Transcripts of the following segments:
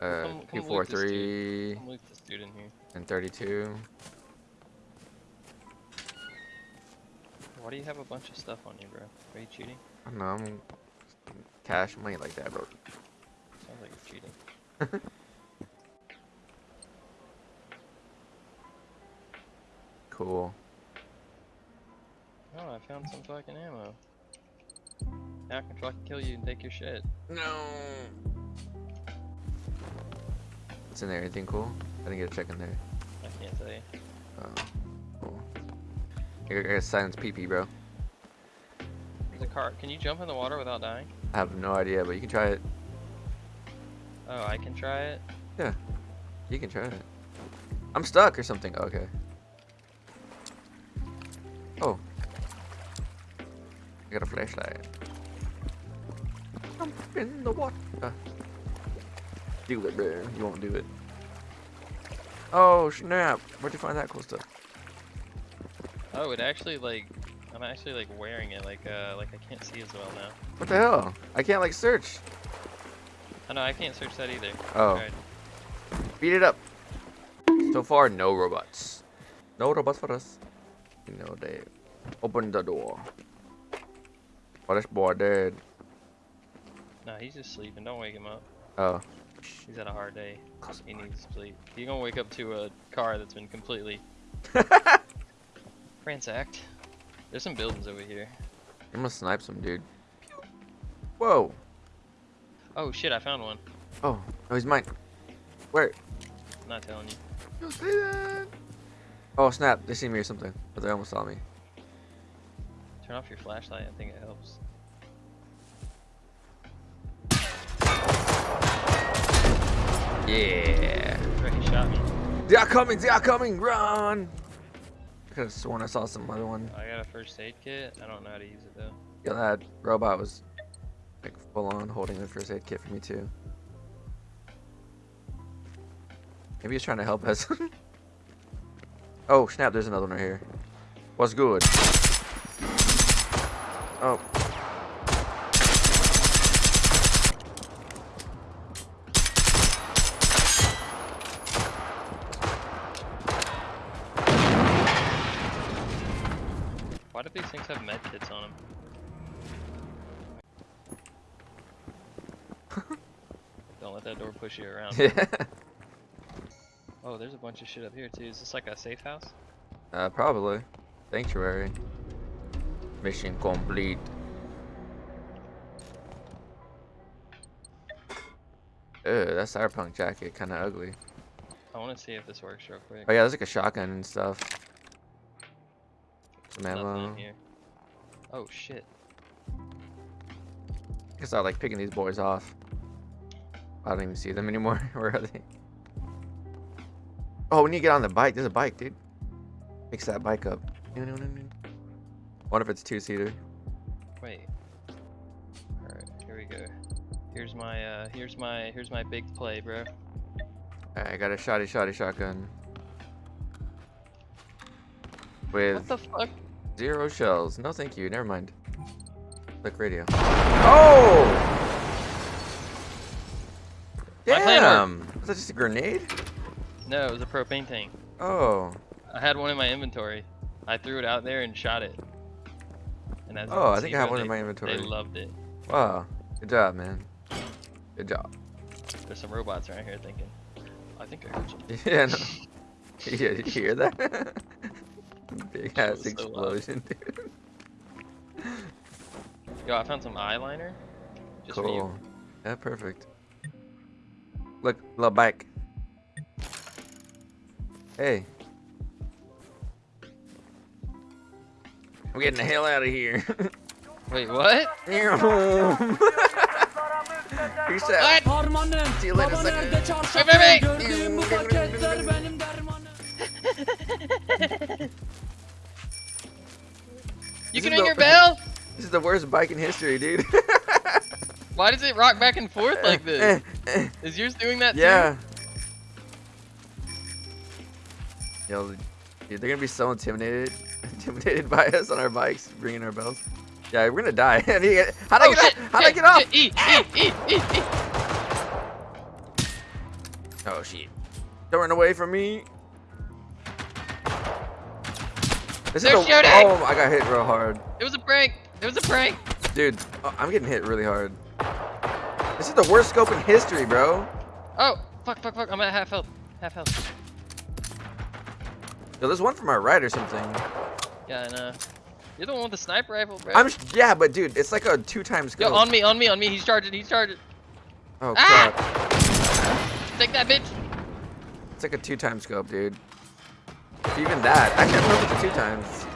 Uh, Come- come Q4 loot this dude. 3 Come loot this dude in here. and 32. Why do you have a bunch of stuff on you, bro? Are you cheating? I don't know, I'm cash money like that, bro. Sounds like you're cheating. Cool. Oh, I found some fucking ammo. Now I can fucking kill you and take your shit. No. What's in there? Anything cool? I didn't get a check in there. I can't tell you. Oh, cool. I got- silence PP, bro. There's a car. Can you jump in the water without dying? I have no idea, but you can try it. Oh, I can try it. Yeah. You can try it. I'm stuck or something. Oh, okay. Oh. I got a flashlight. I'm in the water. Do it, bro. You won't do it. Oh, snap. Where'd you find that cool stuff? Oh, it actually like. I'm actually like wearing it. Like uh, like I can't see as well now. What the hell? I can't, like, search. Oh no, I can't search that either. Oh. Tried. Beat it up. So far, no robots. No robots for us. You know, they open the door. Oh, this boy dead. No, he's just sleeping. Don't wake him up. Oh. He's had a hard day. He needs sleep. You're gonna wake up to a car that's been completely ransacked. There's some buildings over here. I'm gonna snipe some dude. Whoa. Oh shit, I found one. Oh, oh, he's mine. Where? I'm not telling you. Don't say that. Oh snap! They see me or something, but they almost saw me. Turn off your flashlight. I think it helps. Yeah. He shot me. They are coming! They are coming! Run! I could have sworn I saw some other one. I got a first aid kit. I don't know how to use it though. Yeah, that robot was like full on holding the first aid kit for me too. Maybe he's trying to help us. oh snap! There's another one right here. What's good? Oh. Why do these things have med kits on them? don't let that door push you around. Yeah. Oh, there's a bunch of shit up here too. Is this like a safe house? Uh, probably. Sanctuary. Mission complete. Ugh, that cyberpunk jacket kind of ugly. I want to see if this works real quick. Oh yeah, there's like a shotgun and stuff. Ammo. Oh shit. I can start like picking these boys off. I don't even see them anymore. Where are they? Oh, we need to get on the bike. There's a bike, dude. Fix that bike up. What if it's two seater? Wait. All right, here we go. Here's my uh, here's my here's my big play, bro. Alright, I got a shotty shotty shotgun. With... What the fuck? Zero shells. No, thank you. Never mind. Click radio. Oh! My plan Damn! Was that just a grenade? No, it was a propane tank. Oh. I had one in my inventory. I threw it out there and shot it. And as Oh, can I see, think I have bro, one in my inventory. They loved it. Wow. Good job, man. Good job. There's some robots around here thinking, I think I heard something. Yeah, no. Yeah, did you hear that? Big ass was so loud. explosion, dude. Yo, I found some eyeliner. Just for Cool. you. Yeah, perfect. Look, little bike. Hey. I'm getting the hell out of here. Wait, what? Peace out. Harmanım, See you later, baba sucker. nerede çarşaf Hey, You This can ring the- your bell? This is the worst bike in history, dude. Why does it rock back and forth like this? Is yours doing that too? yeah. Yo, dude, they're gonna be so intimidated, intimidated by us on our bikes, ringing our bells. Yeah, we're gonna die. How'd I Oh get shit! How'd I get off? shit, E, E. Oh shit. Don't run away from me. They're is shooting! Oh, I got hit real hard. It was a prank. It was a prank. Dude, oh, I'm getting hit really hard. This is the worst scope in history, bro. Oh, fuck, fuck, fuck. I'm at half health. Half health. Yo, there's one from our right or something. Yeah, I know. You're the one with the sniper rifle, bro. I'm yeah, but dude, it's like a two times scope. Yo, on me, on me, on me. He's charging. He's charging. oh Ah! crap. Take that, bitch. It's like a two times scope, dude. Even that. I can't remember the two times.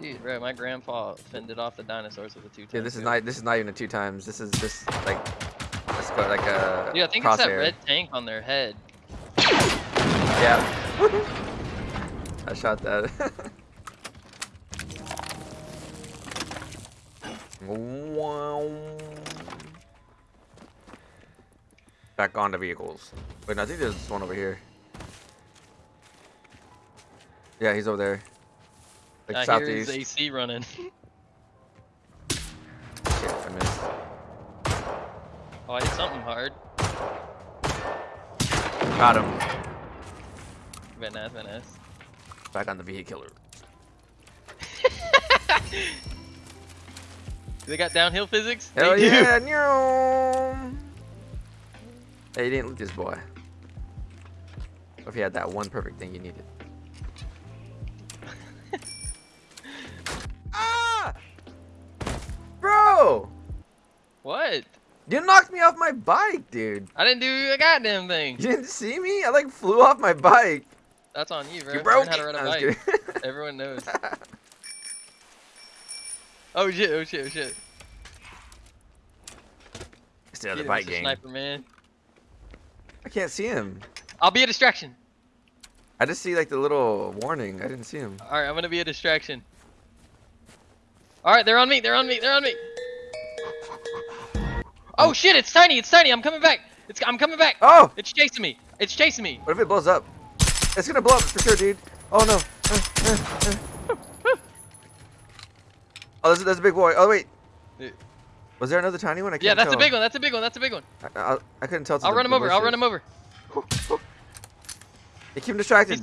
Dude, bro, my grandpa fended off the dinosaurs with a two. Dude, this is not this is not even a two times. This is just like let's go like uh, a Yeah, I think it's that red tank on their head. Yeah. I shot that. Wow. Back on the vehicles. Wait, no, I think there's one over here. Yeah, he's over there. Like I hear his. AC running. Shit, I missed. oh, I hit something hard. Got him. Very nice, very nice. Back on the vehicular. They got downhill physics? Hell They do. yeah! Nyoo. Hey, you didn't loot this boy. What if he had that one perfect thing you needed? You knocked me off my bike, dude. I didn't do a goddamn thing. You didn't see me? I like flew off my bike. That's on you, bro. You broke how to ride a bike. Everyone knows. Oh shit, oh shit, oh shit. Get the him, bike gang. Sniper man. I can't see him. I'll be a distraction. I just see like the little warning. I didn't see him. Alright, I'm gonna be a distraction. Alright, they're on me, they're on me, they're on me. Oh shit, it's tiny, it's tiny, I'm coming back. It's I'm coming back. Oh! It's chasing me. It's chasing me. What if it blows up? It's gonna blow up for sure, dude. Oh no. Uh, uh, uh. Oh, there's, there's a big boy. Oh wait. Was there another tiny one? I can't Yeah, that's a big one, that's a big one, that's a big one. I, I, I couldn't tell. I'll run him over, I'll run him over. They keep him distracted.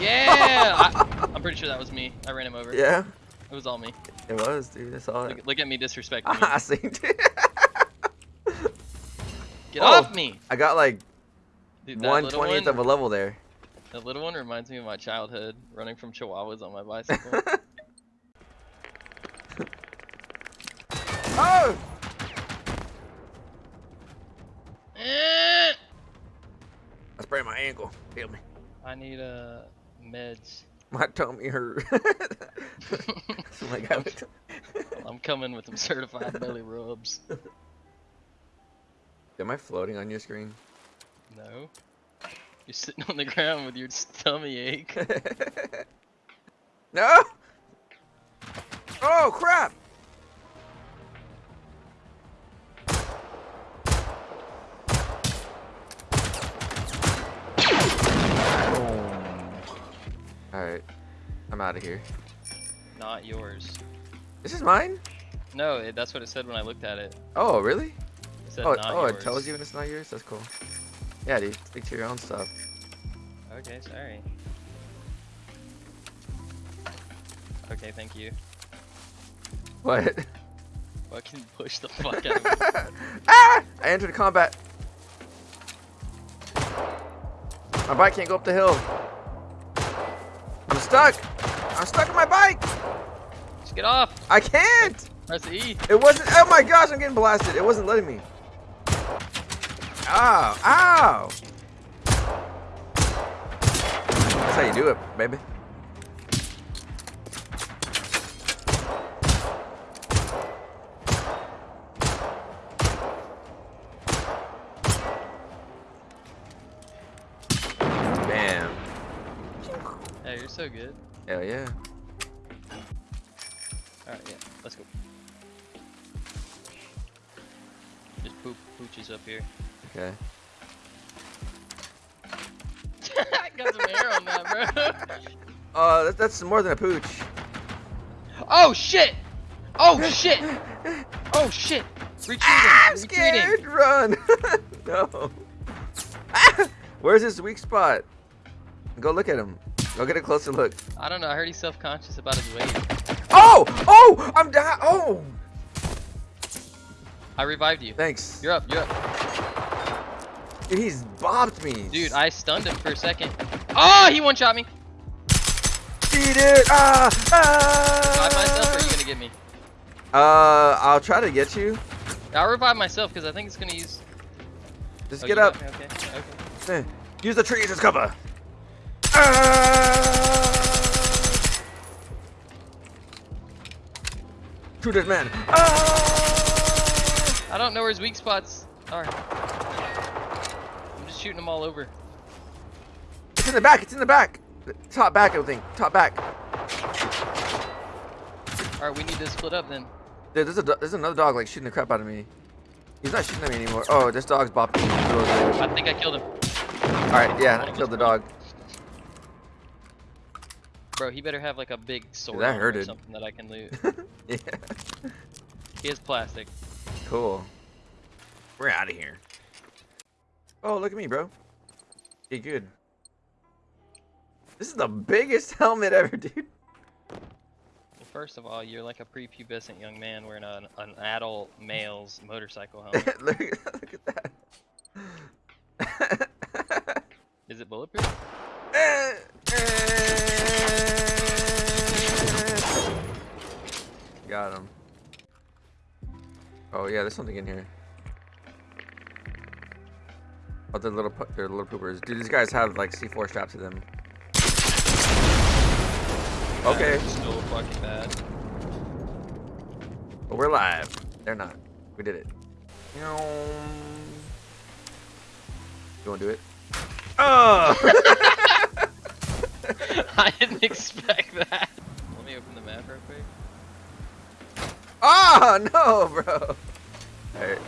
Yeah! I, I'm pretty sure that was me. I ran him over. Yeah, It was all me. it was, dude. I saw it. Look, look at me disrespecting I me. seen it. Get Oh. off me! I got like Dude, one twentieth of a level there. That little one reminds me of my childhood, running from chihuahuas on my bicycle. oh! I sprained my ankle. Feel me. I need uh meds. My tummy hurt. my god. I'm coming with some certified belly rubs. Am I floating on your screen? No. You're sitting on the ground with your tummy ache. no! Oh crap! I'm out of here. Not yours. This is mine? No, it, that's what it said when I looked at it. Oh, really? It said Oh, oh it tells you when it's not yours? That's cool. Yeah, dude. Stick to your own stuff. Okay, sorry. Okay, thank you. What? Fucking push the fuck out of me. ah! I entered combat. My bike can't go up the hill. I'm stuck. I'm stuck on my bike. Just get off! I can't. Press E! It wasn't. Oh my gosh, I'm getting blasted. It wasn't letting me. Ow! Ow! That's how you do it, baby. Bam. Hey, you're so good. Hell yeah. Alright, yeah, let's go. Just poop pooches up here. Okay. I got some hair on that, bro. Uh, that's, that's more than a pooch. Oh shit! Oh shit! Oh shit! Retreating! Ah, I'm retreating! scared. Run. no. Ah, where's his weak spot? Go look at him. Go get a closer look. I don't know. I heard he's self-conscious about his weight. Oh! Oh! I'm down. Oh! I revived you. Thanks. You're up. You're up. Dude, he's bopped me. Dude, I stunned him for a second. Oh, he one-shot me. Beat it! Ah! Revive myself, or are you Ah! gonna get me? Uh, I'll try to get you. I'll revive myself because I think it's gonna use. Just Oh, get up. Okay. Okay. Eh, Use the trees as cover. Ah! Shoot this man. Ah! I don't know where his weak spots are. I'm just shooting them all over. It's in the back. It's in the back. Top back, I think. Top back. All right, we need to split up then. Dude, there's a there's another dog like shooting the crap out of me. He's not shooting at me anymore. Oh, this dog's bopping. I think I killed him. All right, yeah, I killed the dog. Bro, he better have like a big sword that on or hurted. something that I can loot. yeah, he has plastic. cool. We're out of here. Oh, look at me, bro. Hey, good. This is the biggest helmet ever, dude. Well, first of all, you're like a prepubescent young man wearing an, an adult male's motorcycle helmet. look, look at that. Is it bulletproof? Eh, eh. Got him. Oh yeah, there's something in here. Oh, they're little, they're little poopers. Dude, these guys have like C4 strapped to them. Okay, Still fucking bad. but we're live. They're not. We did it. You wanna do it? Oh! I didn't expect that. Let me open the map real quick. Oh no, bro. Alright.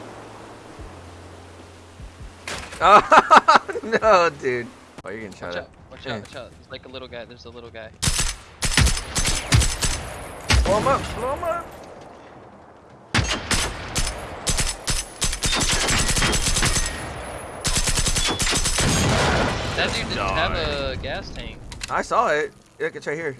Oh no, dude. Oh, you're gonna try Watch out, watch out, watch out. There's like a little guy, there's a little guy. blow him up, blow him up. That dude didn't have a gas tank. I saw it. Look, it's right here.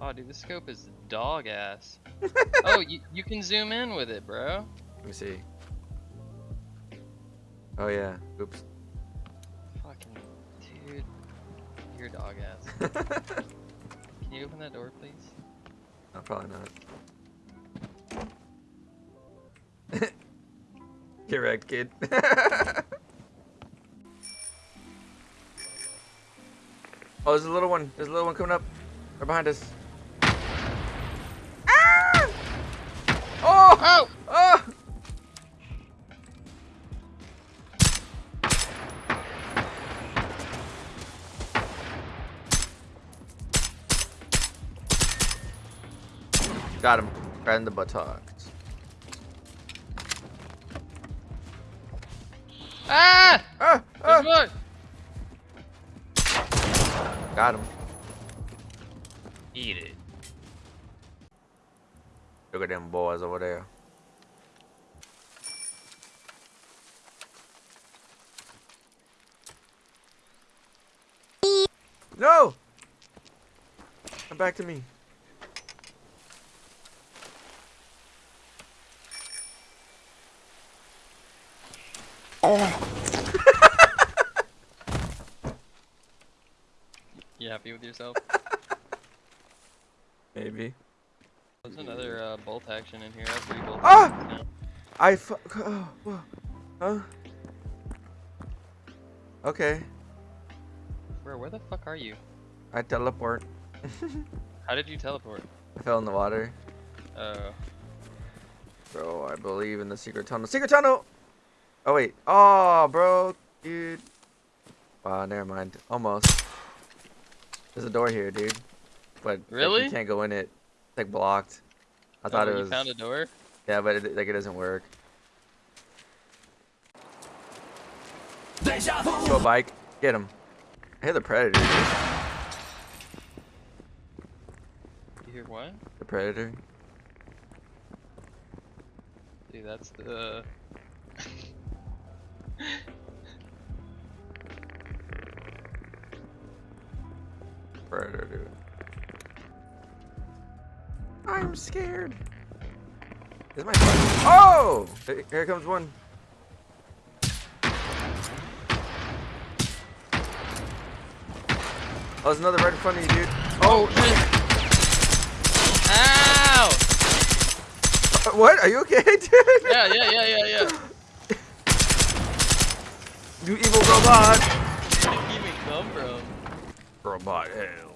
Oh, dude, this scope is dog ass. oh, you, you can zoom in with it, bro. Let me see. Oh yeah. Oops. Can you open that door, please? no, probably not. Wrecked, kid. oh, there's a little one. There's a little one coming up. Right behind us. Got him. Right in the buttocks. Ah! Ah! Ah! Got him. Eat it. Look at them boys over there. No! Come back to me. You happy with yourself? Maybe. There's another uh, bolt action in here. I have three bolt Ah! I fu- oh. Huh? Okay. Bro, where the fuck are you? I teleport. How did you teleport? I fell in the water. Oh. Bro, I believe in the secret tunnel. Secret tunnel! Oh, wait. Oh, bro. Dude. Wow, never mind. Almost. There's a door here, dude. But but Really? you can't go in it. like blocked. I thought Oh, it you was. found a door. Yeah, but it, like it doesn't work. Go bike. Get him. I hear the predator. dude. You hear what? The predator. Dude, that's the. Predator, dude. I'm scared. Is my Oh! Here comes one. Oh, there's another right in front of you, dude. Oh shit! Ow! Uh, What? Are you okay, dude? Yeah, yeah, yeah, yeah, yeah. You evil robot. Where did he even come from? Robot hell.